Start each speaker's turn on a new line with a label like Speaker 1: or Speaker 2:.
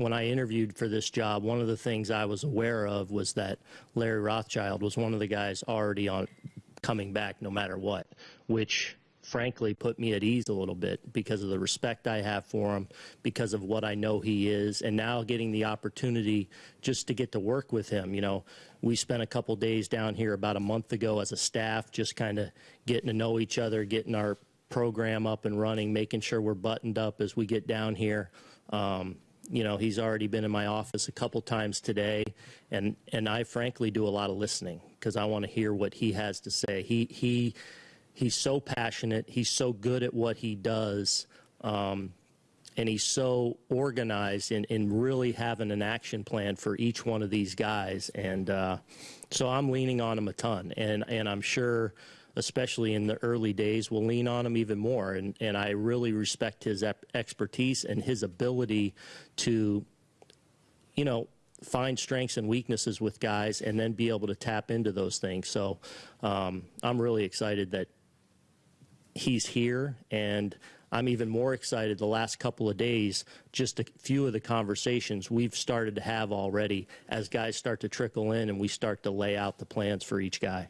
Speaker 1: when I interviewed for this job, one of the things I was aware of was that Larry Rothschild was one of the guys already on coming back no matter what, which frankly put me at ease a little bit because of the respect I have for him, because of what I know he is, and now getting the opportunity just to get to work with him. You know, we spent a couple days down here about a month ago as a staff, just kind of getting to know each other, getting our program up and running, making sure we're buttoned up as we get down here. Um, you know, he's already been in my office a couple times today, and and I frankly do a lot of listening because I want to hear what he has to say. He he he's so passionate. He's so good at what he does. Um, and he's so organized in, in really having an action plan for each one of these guys. And uh, so I'm leaning on him a ton. And, and I'm sure, especially in the early days, we'll lean on him even more. And, and I really respect his expertise and his ability to, you know, find strengths and weaknesses with guys and then be able to tap into those things. So um, I'm really excited that he's here and I'm even more excited the last couple of days, just a few of the conversations we've started to have already as guys start to trickle in and we start to lay out the plans for each guy.